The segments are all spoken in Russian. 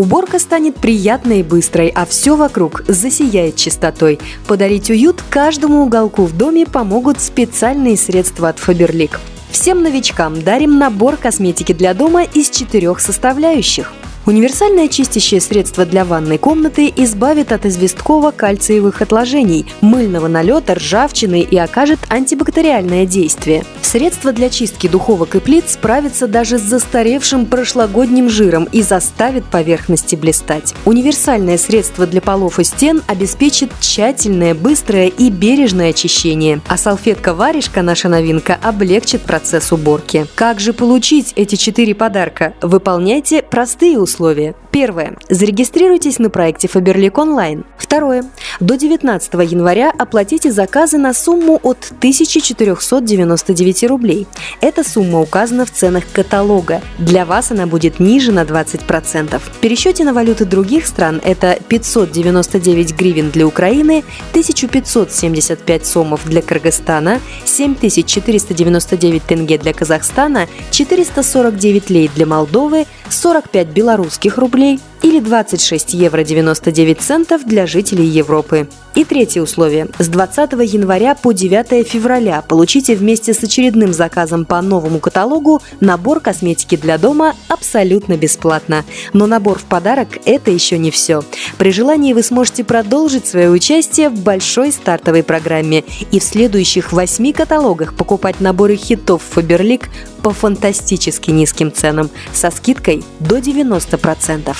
Уборка станет приятной и быстрой, а все вокруг засияет чистотой. Подарить уют каждому уголку в доме помогут специальные средства от Faberlic. Всем новичкам дарим набор косметики для дома из четырех составляющих. Универсальное чистящее средство для ванной комнаты избавит от известково-кальциевых отложений, мыльного налета, ржавчины и окажет антибактериальное действие. Средство для чистки духовок и плит справится даже с застаревшим прошлогодним жиром и заставит поверхности блистать. Универсальное средство для полов и стен обеспечит тщательное, быстрое и бережное очищение, а салфетка-варежка, наша новинка, облегчит процесс уборки. Как же получить эти четыре подарка? Выполняйте простые условия. Первое. Зарегистрируйтесь на проекте Faberlic Online. Второе. До 19 января оплатите заказы на сумму от 1499 рублей. Эта сумма указана в ценах каталога. Для вас она будет ниже на 20%. В пересчете на валюты других стран это 599 гривен для Украины, 1575 сомов для Кыргызстана, 7499 тенге для Казахстана, 449 лей для Молдовы, 45 белорусских рублей или 26 евро 99 центов для жителей Европы. И третье условие. С 20 января по 9 февраля получите вместе с очередным заказом по новому каталогу набор косметики для дома абсолютно бесплатно. Но набор в подарок – это еще не все. При желании вы сможете продолжить свое участие в большой стартовой программе и в следующих восьми каталогах покупать наборы хитов Faberlic по фантастически низким ценам со скидкой до 90%.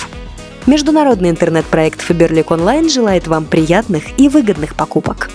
Международный интернет-проект Faberlic Online желает вам приятных и выгодных покупок.